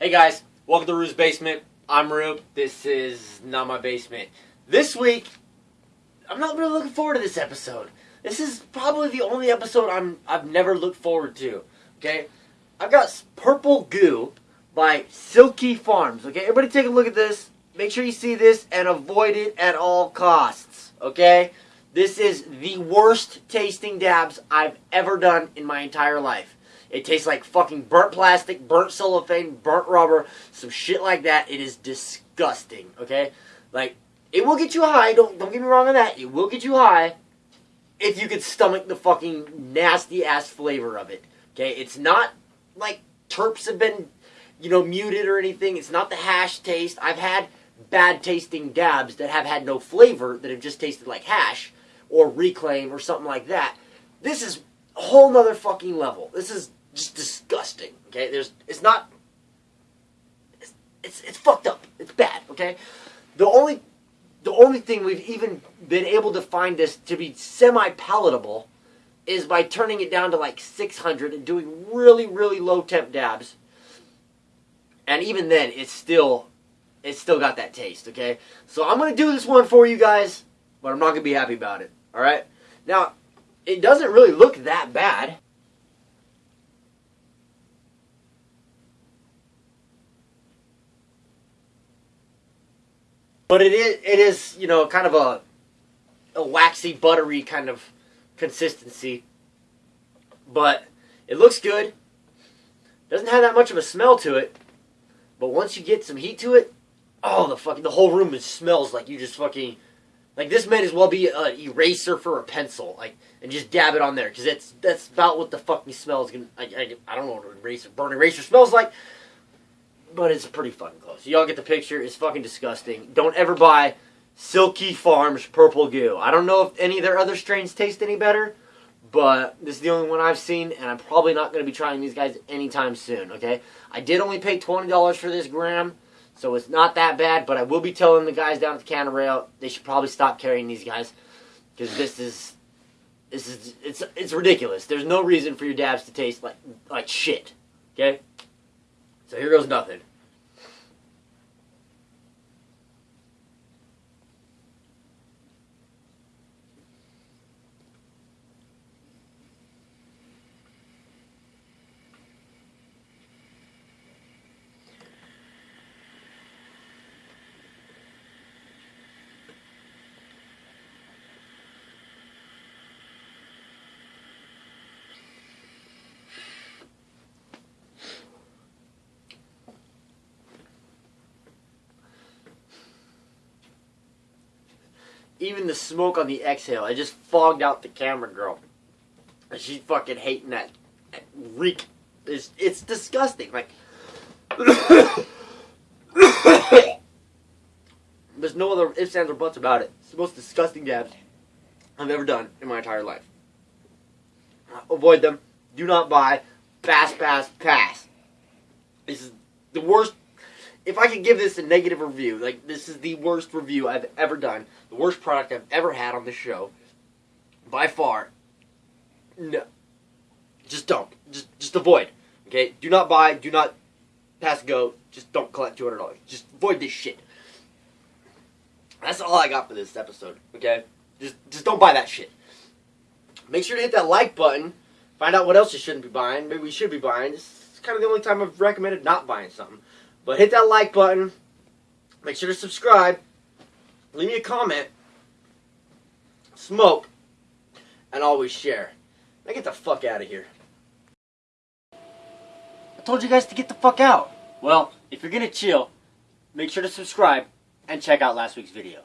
Hey guys, welcome to Rue's Basement. I'm Rue. This is not my basement. This week, I'm not really looking forward to this episode. This is probably the only episode I'm I've never looked forward to. Okay, I've got Purple Goo by Silky Farms. Okay, everybody take a look at this. Make sure you see this and avoid it at all costs. Okay, this is the worst tasting dabs I've ever done in my entire life. It tastes like fucking burnt plastic, burnt cellophane, burnt rubber, some shit like that. It is disgusting. Okay, like it will get you high. Don't don't get me wrong on that. It will get you high if you could stomach the fucking nasty ass flavor of it. Okay, it's not like terps have been, you know, muted or anything. It's not the hash taste. I've had bad tasting dabs that have had no flavor that have just tasted like hash or reclaim or something like that. This is a whole nother fucking level. This is just disgusting. Okay, there's it's not. It's, it's it's fucked up. It's bad. Okay, the only the only thing we've even been able to find this to be semi palatable is by turning it down to like 600 and doing really really low temp dabs. And even then, it's still it's still got that taste. Okay, so I'm gonna do this one for you guys, but I'm not gonna be happy about it. All right, now it doesn't really look that bad. But it is, it is, you know, kind of a, a waxy, buttery kind of consistency. But it looks good. Doesn't have that much of a smell to it. But once you get some heat to it, oh, the fucking the whole room smells like you just fucking like this might as well be an eraser for a pencil, like and just dab it on there because that's that's about what the fucking smell is gonna. I, I, I don't know what an eraser burn eraser smells like but it's pretty fucking close. Y'all get the picture. It's fucking disgusting. Don't ever buy Silky Farms Purple Goo. I don't know if any of their other strains taste any better, but this is the only one I've seen, and I'm probably not going to be trying these guys anytime soon, okay? I did only pay $20 for this gram, so it's not that bad, but I will be telling the guys down at the Canada Rail they should probably stop carrying these guys, because this is... This is it's it's ridiculous. There's no reason for your dabs to taste like like shit. Okay? So here goes nothing. Even the smoke on the exhale, I just fogged out the camera girl. And she's fucking hating that, reek. It's, it's disgusting. Like, there's no other ifs, ands, or buts about it. It's the most disgusting dabs I've ever done in my entire life. Avoid them. Do not buy. Pass, pass, pass. This is the worst if I could give this a negative review, like this is the worst review I've ever done, the worst product I've ever had on the show, by far. No, just don't. Just just avoid. Okay, do not buy. Do not pass go. Just don't collect two hundred dollars. Just avoid this shit. That's all I got for this episode. Okay, just just don't buy that shit. Make sure to hit that like button. Find out what else you shouldn't be buying. Maybe we should be buying. This is kind of the only time I've recommended not buying something. But hit that like button. Make sure to subscribe. Leave me a comment. Smoke. And always share. Now get the fuck out of here. I told you guys to get the fuck out. Well, if you're gonna chill, make sure to subscribe and check out last week's video.